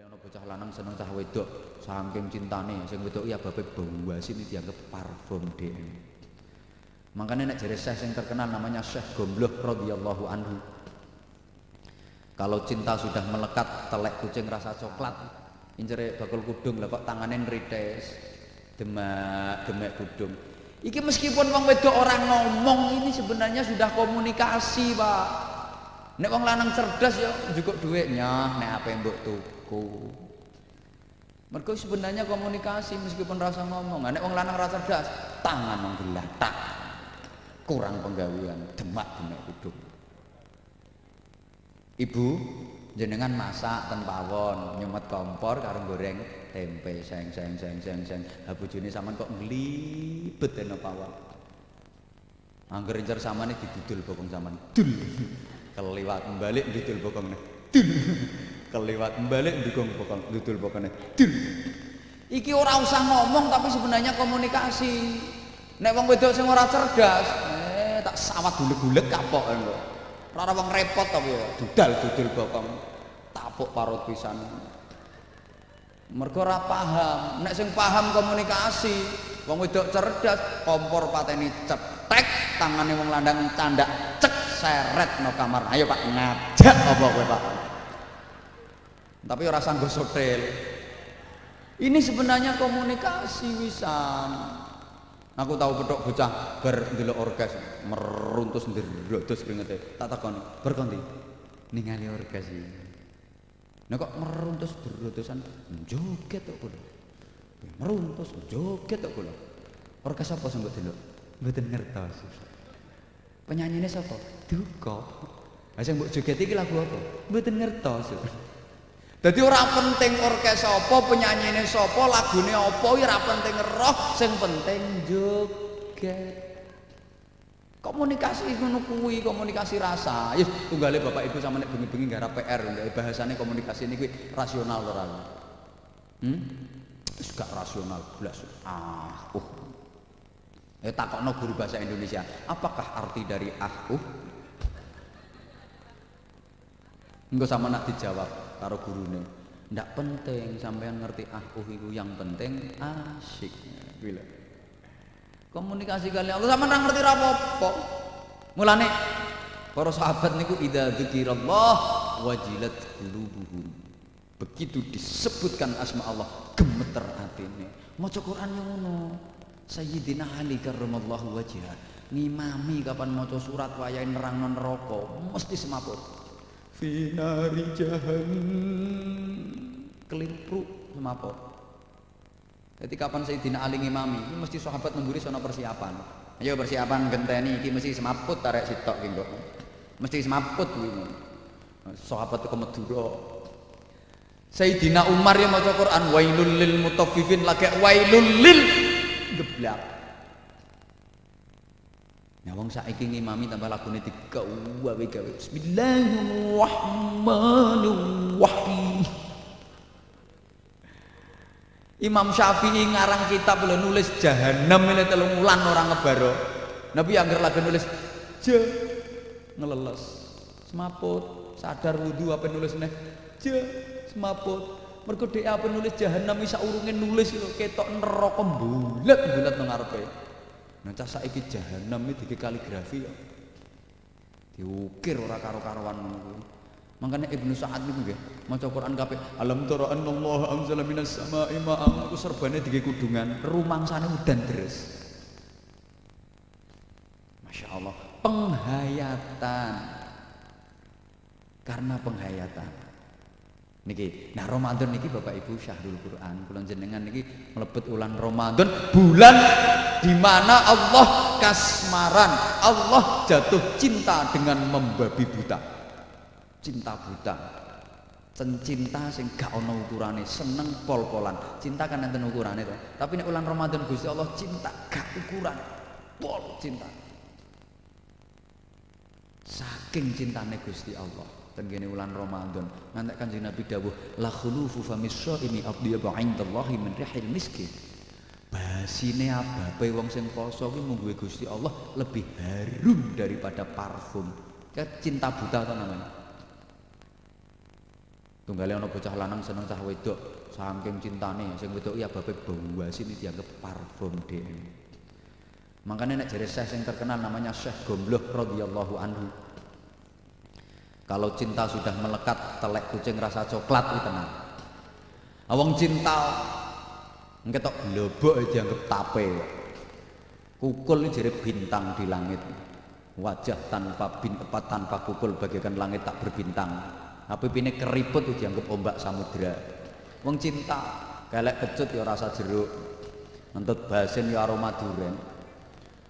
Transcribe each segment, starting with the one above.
Kali ana bocah lanang seneng cah wedok, saking cintane sing wedok ya babe asin ini dianggap parfum dhewe. Makanya nek jare Syekh sing terkenal namanya Syekh Gombloh radhiyallahu anhu. Kalau cinta sudah melekat telek kucing rasa coklat, incere bakul kudung lah kok tangannya nrites. Demak, demek kudung. Iki meskipun wong wedok orang ngomong ini sebenarnya sudah komunikasi, Pak. Nek wong lanang cerdas ya cukup duitnya, nek apa yang mbok tuku. Mereka sebenarnya komunikasi meskipun rasa ngomong. Nek wong lanang rasa cerdas, tangan wong tak kurang penggawean, demak demek kudung. Ibu jenengan masak ten pawon, kompor karo goreng tempe seng seng seng seng seng. Ha bojone sampean kok nglibet eno pawon. Angger incer samane didudul bokong sampean. Dul. Keliwat balik didul bokongnya. Dul. Keliwat balik dukung bokong didul bokongnya. Dul. Iki ora usah ngomong tapi sebenarnya komunikasi. Nek wong wedok sing ora cerdas, eh tak sawat guleg-guleg kapok kok. Ora wong repot tapi ya, dudal dudul bokong. Tapuk parut pisan. Mergo ora paham. Nek sing paham komunikasi, wong wedok cerdas, kompor pateni cetek, tangane wong landang candak cek seret no kamar. Ayo Pak ngajak apa kowe Pak? Tapi ora sanggo sotel. Ini sebenarnya komunikasi wisan. Aku tahu petok bocah bar ndelok orgas meruntus ndrodos kringete. Tak takoni, berkonti. Ningali orgas iki. Nek kok meruntus ndrodosan joget kok kula. Meruntus joget kok kula. Orgas apa mbok delok? Mboten ngertos. Penyanyine sapa? Duka. Lah sing mbok joget iki lagu apa? Mboten ngertos. Jadi ora penting orkes apa, penyanyine sapa, lagune apa, ora penting roh, sing penting joget. Komunikasi ngono kuwi, komunikasi rasa. Ya tunggale Bapak Ibu sama nek bengi-bengi garap PR, bahasane komunikasi ini kuwi rasional ora. Hmm? Gak rasional blas. Ah, uh. Eh takokno guru bahasa Indonesia, apakah arti dari ah uh? Engko sama nak dijawab karo gurune. Ndak penting sampean ngerti aku iku yang penting asyik. Bila. Komunikasi kali Allah sama nang ngerti apa-apa. Mulane para sahabat niku idza dzikrallah wajilat qulubuhum. Begitu disebutkan asma Allah gemeter atine. Maca Quran yang ngono. Sayyidina Ali karramallahu wajhah ngimami kapan maca surat wayahe nerangno neraka mesti semaput finari jahannam kelimpruk semaput jadi kapan Sayyidina Ali ngimami? Ini mesti sahabat nemburi sono persiapan. Ayo persiapan genteni iki mesti semaput tarik sitok ki mesti semaput kuwi sahabat ke Madura Sayyidina Umar yang maca Quran wailul lil mutaffifin lagi wailul lil geblak Nah wong saiki ngimami tambah lagune digawe gawe Bismillahirrahmanirrahim. Imam Syafi'i ngarang kitab lho nulis jahanam ini telung wulan orang ngebaro. Nabi angger lagi nulis je ngeleles. Semaput, sadar wudu apa nulisnya? Je semaput. Mergo dhek apa nulis jahanam isa urunge nulis lho ketok neraka bulet-bulet nang ngarepe. Cah saiki jahanam iki dike kaligrafi ya. Diukir ora karo-karoan ngono. Makanya Ibnu Sa'ad niku nggih maca Quran kabeh alam tara annallaha anzala minas sama'i ma'an iku serbane dige kudungan rumangsane udan deres. Masya Allah penghayatan karena penghayatan niki. Nah Ramadan niki Bapak Ibu Syahrul Quran. Kula jenengan niki mlebet ulan Ramadan bulan di mana Allah kasmaran Allah jatuh cinta dengan membabi buta. Cinta buta. Cinta sing gak ono ukurane seneng pol-polan. Cinta kan enten ukurane to. Tapi nek ulan Ramadan Gusti Allah cinta gak ukuran pol cinta. Saking cintane Gusti Allah ten kene ulan Ramadan ngantek Kanjeng Nabi dawuh la khulufu famis shaimi afdiyabu indallahi min rihil miskin basine ababe wong sing poso kuwi mungguhe Gusti Allah lebih harum daripada parfum. Kayak cinta buta to namanya. tunggale ana bocah lanang seneng cah wedok saking cintane sing wedok ya babe bawasi ini dianggap parfum dhewe makanya nek jare Syekh sing terkenal namanya Syekh Gombloh radhiyallahu anhu kalau cinta sudah melekat telek kucing rasa coklat itu tenang awang cinta ngetok globok dianggap tape kukul jadi bintang di langit. Wajah tanpa bin, tanpa kukul bagaikan langit tak berbintang. Tapi ini keriput dianggap ombak samudra wong cinta galak kecut ya rasa jeruk. Ngentut basin ya aroma duren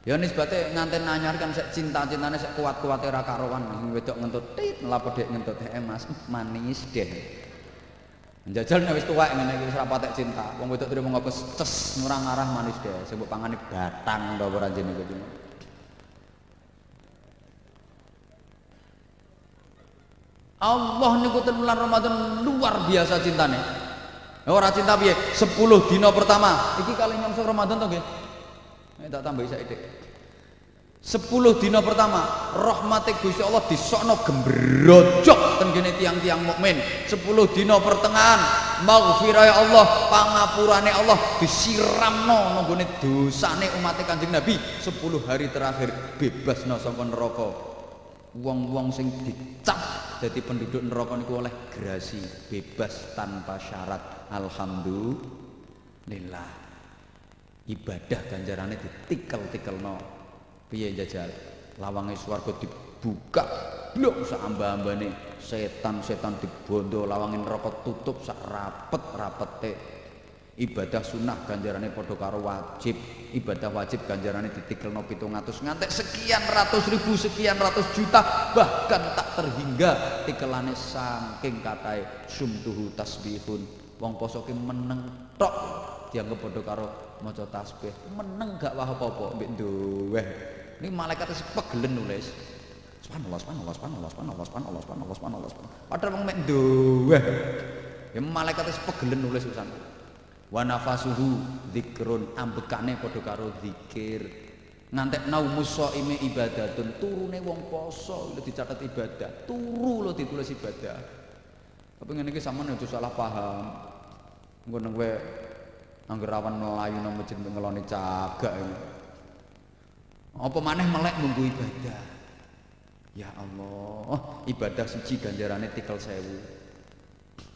ya nisbate nganten anyar kan sek cinta cintane sek kuat-kuat era karuan wedok ngentut tit melapodek ngentut eh mas manis deh Njajal nek wis tuwek ngene iki wis ra patek cinta. Wong wedok terima ngopo ces ngurang arah manis deh. Sing mbok pangane batang to ora jenenge iki. Allah niku bulan Ramadan luar biasa cintane. Ora cinta piye? 10 dina pertama. Iki kali nyongsong Ramadan to nggih? Nek tak tambahi saiki. 10 dina pertama rahmatik Gusti Allah disokno gembrojok ten kene tiang-tiang mukmin. 10 dina pertengahan maghfirah Allah pangapurane Allah disiramno nang gone dosane umat Kanjeng Nabi. 10 hari terakhir bebas no saka neraka. Wong-wong sing dicap dadi penduduk neraka niku oleh grasi bebas tanpa syarat. Alhamdulillah ibadah ganjarane ditikel-tikelno. Piye jajal? Lawange swarga dibuka blok sak amba-ambane setan-setan dibondo lawange neraka tutup sak rapet-rapete. Ibadah sunnah padha karo wajib. Ibadah wajib ganjarane ditikelno 700 ngantek sekian ratus ribu sekian ratus juta bahkan tak terhingga tikelane saking katai sumtuhu tasbihun. Wong poso ki meneng tok dianggap bodoh karo maca tasbih. Meneng gak wah apa-apa mbek duweh ini malaikat wis pegelen nulis subhanallah subhanallah subhanallah subhanallah subhanallah subhanallah subhanallah subhanallah padahal wong mek duweh ya malaikat wis pegelen nulis pisan. Wa nafasuhu dzikrun ambekane padha karo zikir ngantek naumu saime ibadatun turune wong poso lho dicatet ibadah. Turu lho ditulis ibadah. Tapi ngene iki sampean aja salah paham. Nggon nang kowe angger awan melayu nang masjid ngeloni cagak ini apa maneh melek nunggu ibadah ya Allah ibadah siji ganjarane tikel sewu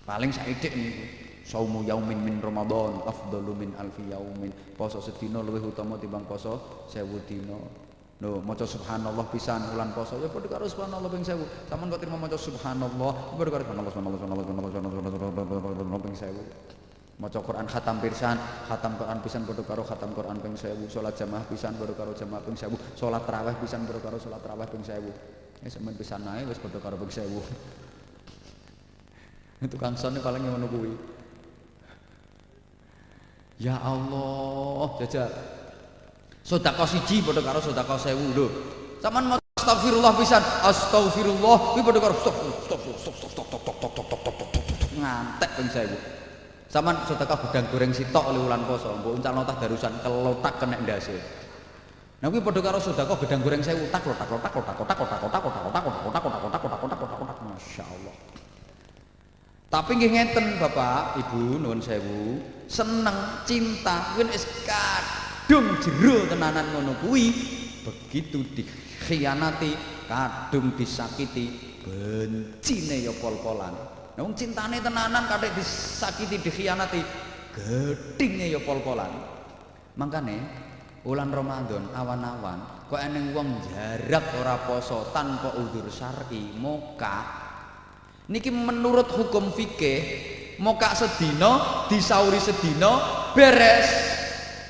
paling saidik niku saumu yaumin min ramadan afdalu min alfi yaumin poso sedina luwih utama timbang poso sewu dina lho maca subhanallah pisan ulan poso ya padha karo subhanallah ping 1000 sampean kok terima maca subhanallah padha karo subhanallah subhanallah subhanallah subhanallah ping 1000 maca Quran khatam pisan khatam Quran pisan padha karo khatam Quran ping 1000 salat jamaah pisan padha karo jamaah ping 1000 salat tarawih pisan padha karo salat tarawih ping 1000 ya sampean pisan nae wis padha karo ping 1000 itu kang sone paling ngono kuwi ya Allah jajal sedekah siji padha karo sedekah 1000 lho sampean mau astagfirullah pisan astagfirullah kuwi padha karo stop stop stop stop stop stop stop stop ngantek ping 1000 Saman sedekah gedang goreng sitok oleh ulan poso, mbok uncalno tah darusan kelotak kena ndase. Nah kuwi padha karo sedekah gedang goreng sewu tak lotak lotak lotak lotak lotak lotak lotak lotak lotak lotak lotak lotak lotak lotak lotak masyaallah. Tapi nggih ngeten Bapak, Ibu nuwun sewu, seneng cinta kuwi wis kadung jero tenanan ngono kuwi. Begitu dikhianati, kadung disakiti, bencine ya pol-polan. Nung cintane tenanan kadek disakiti dikhianati gedhinge ya pol-polan. Mangkane bulan Ramadan awan-awan kok eneng wong jarak ora poso tanpa udzur syar'i moka niki menurut hukum fikih moka sedina disauri sedina beres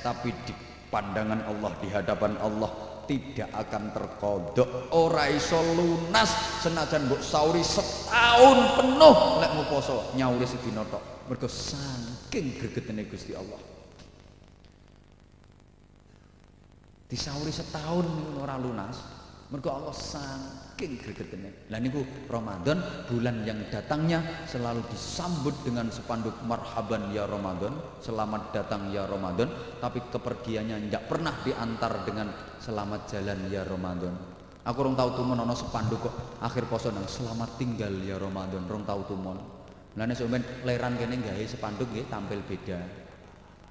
tapi di pandangan Allah di hadapan Allah tidak akan terkodok. Ora iso lunas senajan mbok sauri setahun penuh lek mau poso nyauri sedina tok. Mergo saking gregetene Gusti Allah. Disauri setahun ora lunas mergo Allah saking gregetene. Lah niku Ramadan bulan yang datangnya selalu disambut dengan spanduk marhaban ya Ramadan, selamat datang ya Ramadan, tapi kepergiannya tidak pernah diantar dengan selamat jalan ya Ramadan. Aku rong tahu tumon ana spanduk kok akhir poso nang selamat tinggal ya Ramadan, rong tahu tumon. Lah nek sampean leran kene gawe sepanduk nggih tampil beda.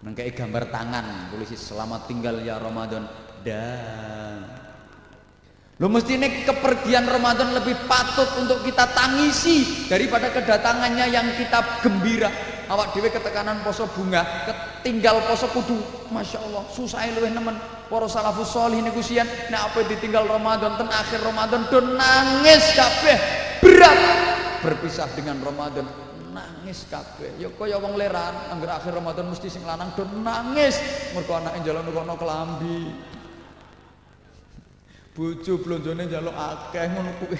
Nengkei gambar tangan tulis selamat tinggal ya Ramadan dan Lo mesti ini kepergian Ramadan lebih patut untuk kita tangisi daripada kedatangannya yang kita gembira. Awak dewe ketekanan poso bunga, ketinggal poso kudu, masya Allah, susah luwih nemen. Para salafus solih niku sian, nek apa ditinggal Ramadan ten akhir Ramadan do nangis kabeh. Berat. Berpisah dengan Ramadan nangis kabeh. Ya kaya wong leran angger akhir Ramadan mesti sing lanang do nangis. Mergo anake njaluk nukono kelambi bojo blonjone njaluk akeh ngono kuwi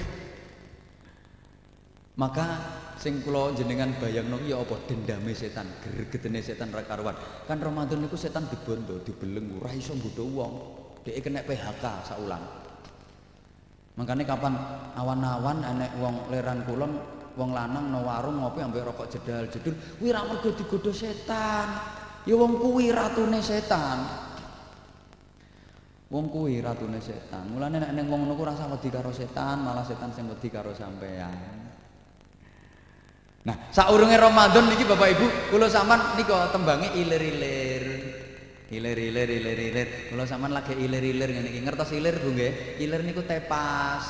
maka sing kula jenengan bayangno ya apa? Dendame setan gregetene setan ra karuan. Kan Ramadan niku setan dibondo dibeleng ora iso nggodha wong. Dhek kena PHK saulan makanya kapan awan-awan enek wong leran kulon wong lanang no warung ngopi ambek rokok jedal jedul kuwi ra mergo digodha setan. Ya wong kuwi ratune setan Wong kuwi ratune setan. Mulane nek ning wong ngono ku rasa wedi karo setan, malah setan sing wedi karo sampean. Nah, saurunge Ramadan niki Bapak Ibu, kula sampean nika tembange ilir-ilir. Ilir-ilir ilir-ilir. Kula sampean lagi ilir-ilir ngene iki. Ngertos ilir Bu nggih? Ilir niku tepas.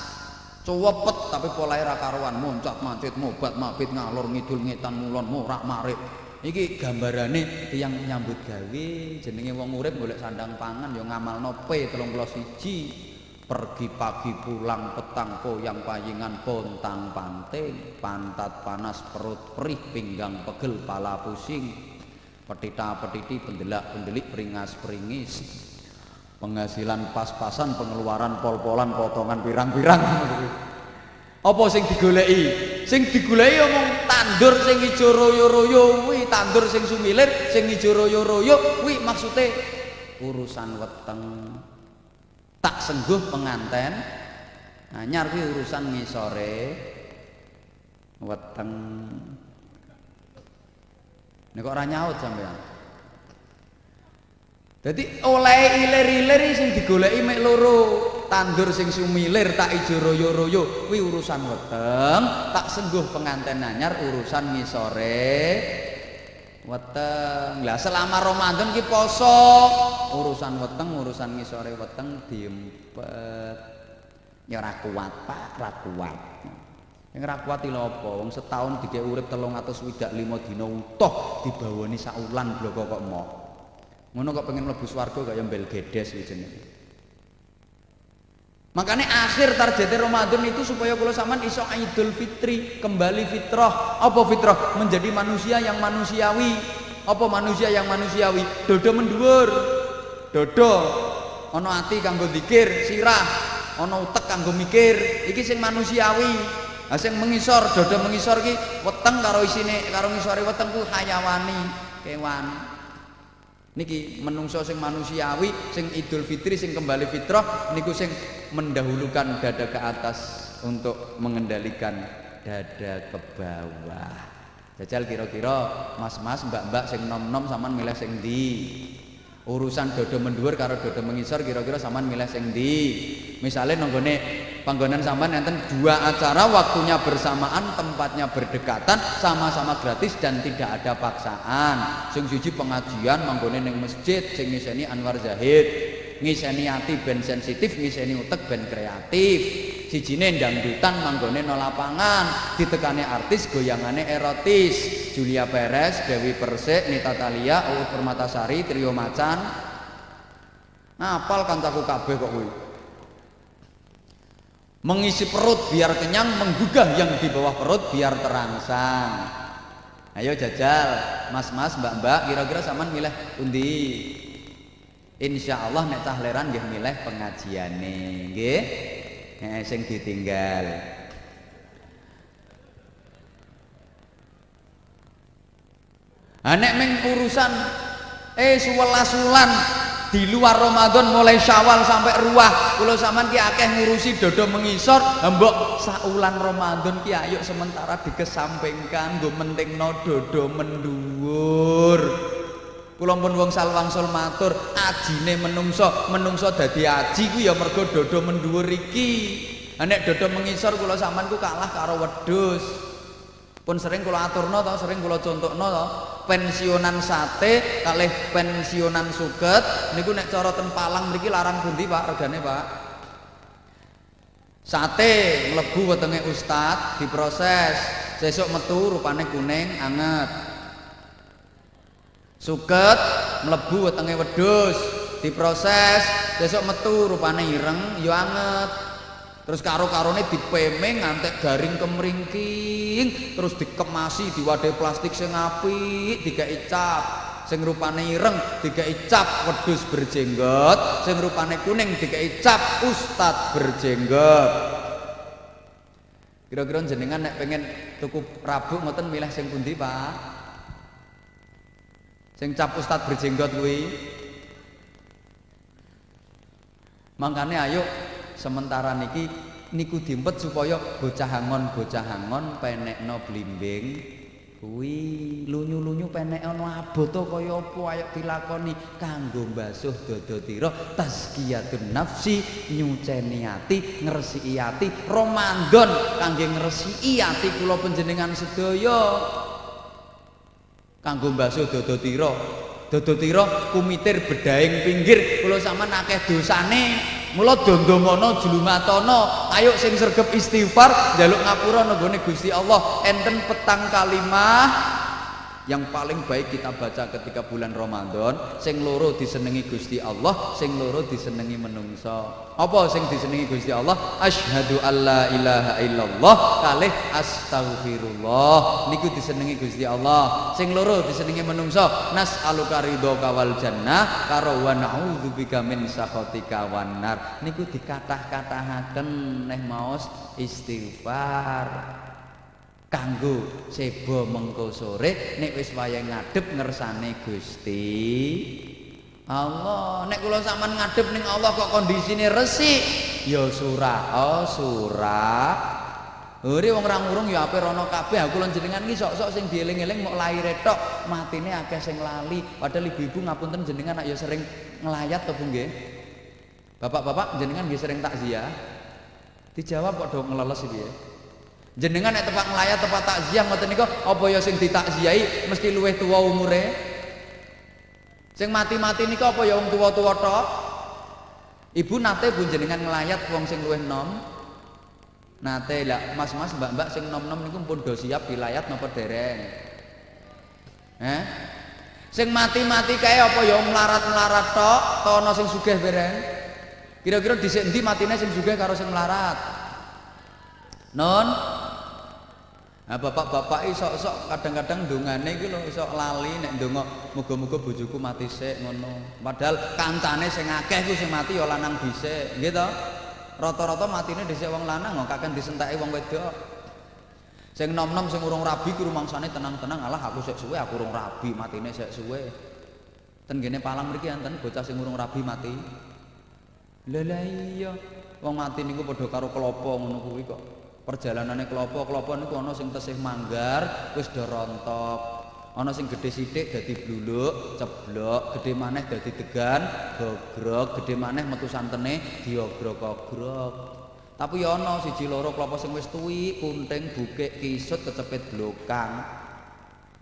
Cuwepet tapi polahe ra karuan, muncak mancit, mobat mabit ngalor ngidul ngetan mulon murak marik. Iki gambarane tiyang nyambut gawe jenenge wong urip golek sandang pangan ya ngamalno P31 pergi pagi pulang petang koyang payingan pontang panting pantat panas perut perih pinggang pegel pala pusing. Petita petiti pendelak pendelik peringas peringis. Penghasilan pas-pasan pengeluaran pol-polan potongan pirang-pirang. Apa sing digoleki? Sing digoleki omong tandur sing ijo royo-royo kuwi tandur sing sumilir sing ijo royo-royo kuwi maksude urusan weteng. Tak sengguh penganten anyar kuwi urusan ngisore weteng. Nek kok ora nyaut sampean Dadi oleh ilir-ilir sing digoleki mek loro tandur sing sumilir tak ijo royo-royo kuwi urusan weteng. Tak sengguh penganten anyar urusan ngisore weteng. Lah selama Ramadan ki poso. Urusan weteng urusan ngisore weteng diempet. Ya ora kuat Pak ora kuat. Yang ora kuat lho apa? Wong setahun dike urip 365 dina utuh dibawani sak ulan bloko kok mau ngono kok pengen mlebu swarga kaya mbel gedes jenenge Makanya akhir target Ramadan itu supaya kalau sama iso Idul Fitri kembali fitrah. Apa fitrah? Menjadi manusia yang manusiawi. Apa manusia yang manusiawi? Dodo mendur. Dodo ono ati kanggo dikir, sirah, ono utek kanggo mikir. Iki sing manusiawi. Lah sing mengisor, dodo mengisor ki weteng karo isine karo ngisore weteng ku hayawani, kewan. Niki menungso sing manusiawi sing Idul Fitri sing kembali fitrah niku sing mendahulukan dada ke atas untuk mengendalikan dada ke bawah. Jajal kira-kira mas-mas mbak-mbak sing nom-nom saman milih sing di urusan dodo mendur karo dodo mengisor kira-kira saman milih sing di misalnya nonggone panggonan sampean enten dua acara waktunya bersamaan tempatnya berdekatan sama-sama gratis dan tidak ada paksaan. Sing siji pengajian manggone ning masjid sing ngiseni Anwar Zahid ngiseni ati ben sensitif ngiseni utek ben kreatif sijine dangdutan manggone no lapangan ditekane artis goyangane erotis Julia Perez Dewi Persik Nita Talia Uut Permatasari Trio Macan ngapal kancaku kabeh kok kuwi mengisi perut biar kenyang, menggugah yang di bawah perut biar terangsang. Ayo jajal, mas-mas, mbak-mbak, kira-kira saman milih undi. Insya Allah nek cah leran milih pengajiane, nggih. Eh, sing ditinggal. Ha nek meng urusan eh suwelas wulan di luar Ramadan mulai Syawal sampai ruah kalau zaman ki akeh ngurusi dodo mengisor mbok saulan Ramadan ki ayo sementara dikesampingkan gue menting no dodo menduwur kula pun wong salwangsul matur ajine menungso menungso dadi aji ku ya mergo dodo menduwur iki. Nek dodo mengisor kula sampean ku kalah karo wedhus. Pun sering kula aturno to sering kula contohno to. Pensiunan sate kalih pensiunan suket niku nek cara ten Palang mriki larang pundi Pak? Regane Pak? Sate mlebu wetenge ustad diproses. Sesuk metu rupane kuning anget suket mlebu wetenge wedhus diproses sesuk metu rupane ireng ya anget Terus karo-karone dipemeng ngantek garing kemringking, terus dikemasi di wadah plastik sing apik, digawe cap. Sing rupane ireng digawe cap wedhus berjenggot, sing rupane kuning digawe cap ustad berjenggot. Kira-kira jenengan nek pengen tuku rabuk ngoten milih sing pundi, Pak? Sing cap ustad berjenggot kuwi. Mangkane ayo sementara niki niku dimpet supaya bocah hangon bocah hangon penekno blimbing. Kuwi lunyu-lunyu penekno aboto kaya apa ayo dilakoni kanggo mbasuh dada tazkiyatun nafsi nyuceni ati ngresiki ati Ramadan kangge ngresiki ati kula panjenengan sedaya kanggo mbasuh dada tira. Dada kumitir bedaing pinggir. Kula sampean akeh dosane. Mula dondomono jlumatono, ayo sing sregep istighfar, njaluk ngapura nenggone Gusti Allah. Enten petang kalimah yang paling baik kita baca ketika bulan Ramadan sing loro disenengi Gusti Allah sing loro disenengi menungso. Apa sing disenengi Gusti Allah? Asyhadu alla ilaha illallah kalih astagfirullah niku disenengi Gusti Allah. Sing loro disenengi menungso. Nas'aluka ridho kawal jannah karo wa na'udzubika min sakhatika wan nar. Niku dikatah-katahaken neh maos istighfar kanggo sebo mengko sore nek wis wayah ngadep ngersane Gusti. Allah nek kula sampean ngadep ning Allah kok kondisine resik? Ya surah oh surah. Uri wong ora ngurung ya ape rono kabeh. Aku lan jenengan iki sok-sok sing dieling-eling mau lahir tok matine akeh sing lali. Padahal ibu-ibu ngapunten jenengan ya sering ngelayat to Bu nggih? Bapak-bapak jenengan nggih sering takziah? Dijawab kok do ngeleles iki ya Jenengan nek tempat ngelayat tempat takziah ngoten niku apa ya sing ditakziahi mesti luwih tuwa umure? Sing mati-mati niku apa ya wong tuwa-tuwa tok? Ibu nate pun jenengan ngelayat wong sing luwih nom. Nate lah mas-mas mbak-mbak sing nom-nom niku pun do siap dilayat napa dereng? Eh? Sing mati-mati kae apa ya melarat-melarat tok, to ana sing sugih bereng? Kira-kira dhisik endi matine sing sugih karo sing melarat? Non, Nah bapak-bapak sok-sok kadang-kadang dongane iki lho iso lali nek ndonga muga-muga bojoku mati sik ngono. Padahal kancane sing akeh ku sing mati ya lanang dhisik, nggih to? Rata-rata matine dhisik wong lanang kok kakek disenteki wong wedok. Sing nom-nom sing urung rabi ku rumangsane tenang-tenang, alah aku sik suwe aku urung rabi, matine sik suwe. Ten gene Palang mriki enten bocah sing urung rabi mati. Lha iya, wong mati niku padha karo klopo ngono kuwi kok. Perjalanannya kelopo-kelopo niku ana sing tesih manggar wis do rontok. Ana sing gede sithik dadi bluluk ceblok gede maneh dadi degan gogrok gede maneh metu santene diogrok-ogrok tapi ya ana siji loro kelopo sing wis tuwi kunting bukik kisut kecepit blokang.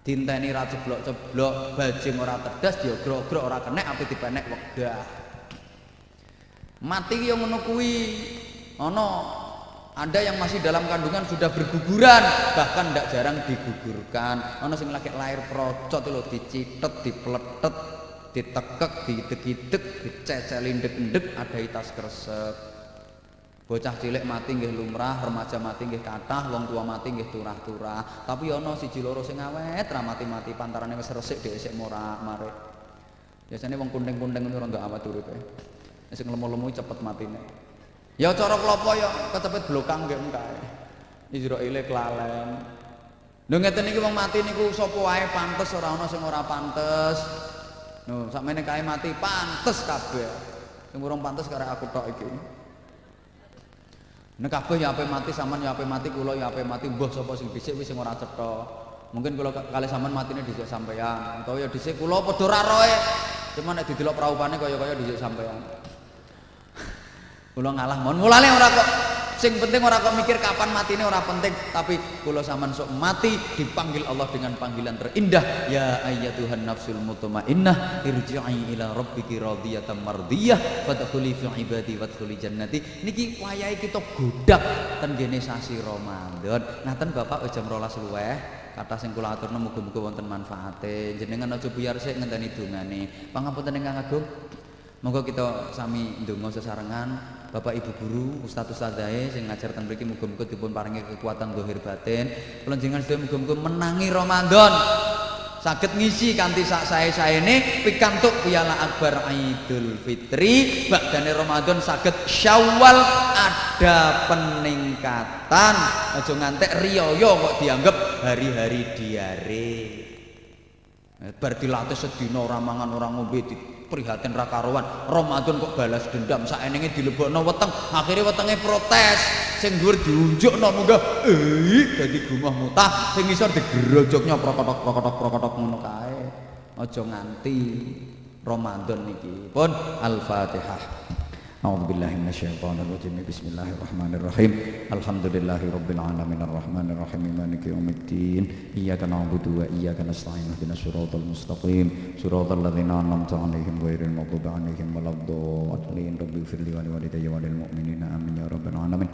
Dinteni ra ceblok-ceblok bajing ora tedas diogrok-ogrok ora kenek ape dipenek wegah. Mati yo ngono kuwi. Ana Anda yang masih dalam kandungan sudah berguguran, bahkan tidak jarang digugurkan. Ono sing lagi lahir procot lo dicitet, dipeletet, ditekek, didek-dek, dicecelin dek-dek, ada itas kresek. Bocah cilik mati nggih lumrah, remaja mati nggih kathah, wong tua mati nggih turah-turah. Tapi ono siji loro sing awet ra mati-mati pantarane wis resik dhek sik mora mare. Biasane wong kunting-kunting ngono ora awet uripe. Sing lemu-lemu cepet matine. Ya cara klopo ya kecepet blokang nggih kae. Israile kelalen. Lho ngeten iki wong mati niku sapa wae pantes ora ana sing ora pantes. Lho sakmene kae mati pantes kabeh. Sing urung pantes karo aku tok iki. Nek kabeh ya ape mati sampean ya ape mati kula ya ape mati mbah sapa sing dhisik wis sing ora cetha. Mungkin kula kali sampean matine dhisik sampean. Utawa ya dhisik kula padha ora roe. Cuma nek didelok praupane kaya-kaya dhisik sampean. Kula ngalah mon. Mulane ora kok sing penting ora kok mikir kapan matine ora penting. Tapi kula sampean sok mati dipanggil Allah dengan panggilan terindah. Ya ayyatuhan nafsul mutmainnah irji'i ila rabbiki radiyatan mardiyah. Fadkhuli fi ibadi wadkhuli jannati. Niki wayahe kita godak ten gene sasi Ramadan. Ngaten Bapak jam 12 luweh kata sing kula aturna muga-muga wonten manfaate. Jenengan aja buyar sik ngenteni dongane. Pangapunten ingkang agung. Monggo kita sami ndonga sesarengan Bapak Ibu guru, Ustaz Ustazahe sing ngajar teng mriki muga-muga dipun paringi kekuatan zahir batin. Kula jenengan sedaya muga-muga menangi Ramadan. Saged ngisi kanthi sak sae-saene pikantuk piala akbar Idul Fitri, badane Ramadan saged Syawal ada peningkatan. Aja ngantek riyaya kok dianggap hari-hari diare. Bar dilatih sedina ora mangan ora ngombe prihatin ra karuan. Ramadan kok balas dendam saenenge dilebokno weteng akhirnya wetenge protes. Sing dhuwur diunjukno munggah eh dadi gumah mutah. Sing isor digerojoknya prokotok prokotok prokotok ngono kae. Aja nganti Ramadan niki pun Al-Fatihah أعوذ بالله من الشيطان الرجيم. بسم الله الرحمن الرحيم. الحمد لله رب العالمين الرحمن الرحيم. مالك يوم الدين. إياك نعبد وإياك نستعين. اهدنا الصراط المستقيم. صراط الذين أنعمت عليهم غير المغضوب عليهم ولا الضالين. رب اغفر لي ولوالدي وللمؤمنين. آمين يا رب العالمين.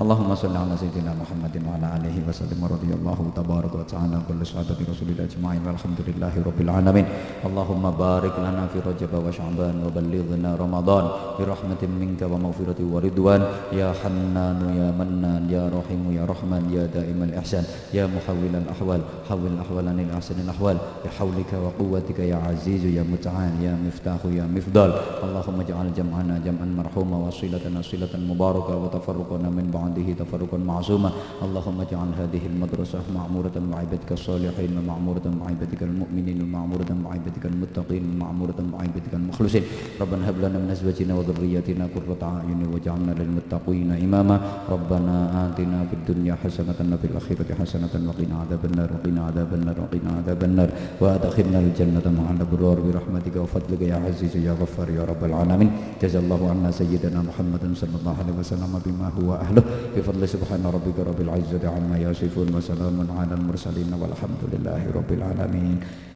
اللهم صل على سيدنا محمد وعلى آله وسلم ورضي الله تبارك وتعالى عن كل صحابه رسول الله أجمعين والحمد لله رب العالمين. اللهم بارك لنا في رجب وشعبان وبلغنا رمضان. برحمة منك ومغفرة ورضوان. يا حنان يا منان يا رحيم يا رحمن يا دائم الإحسان. يا محول الأحوال حول الاحوال عن الاحسن الأحوال. بحولك وقوتك يا عزيز يا متعال يا مفتاح يا مفضل. اللهم اجعل جمعنا جمعا مرحوما وصلتنا صله مباركة وتفرقنا من بعد بعده تفرقا معصوما. اللهم اجعل هذه المدرسة معمورة مع عبادك الصالحين ومعمورة مع عبادك المؤمنين ومعمورة مع عبادك المتقين ومعمورة مع عبادك المخلصين. ربنا هب لنا من أزواجنا وذرياتنا قرة أعين واجعلنا للمتقين إماما. ربنا آتنا في الدنيا حسنة وفي الآخرة حسنة وقنا عذاب النار وقنا عذاب النار وقنا عذاب النار. وأدخلنا الجنة مع الأبرار برحمتك وفضلك يا عزيز يا غفار يا رب العالمين. جزا الله عنا سيدنا محمد صلى الله عليه وسلم بما هو أهله. بفضل سبحان ربك رب العزة عما يصفون وسلام على المرسلين والحمد لله رب العالمين.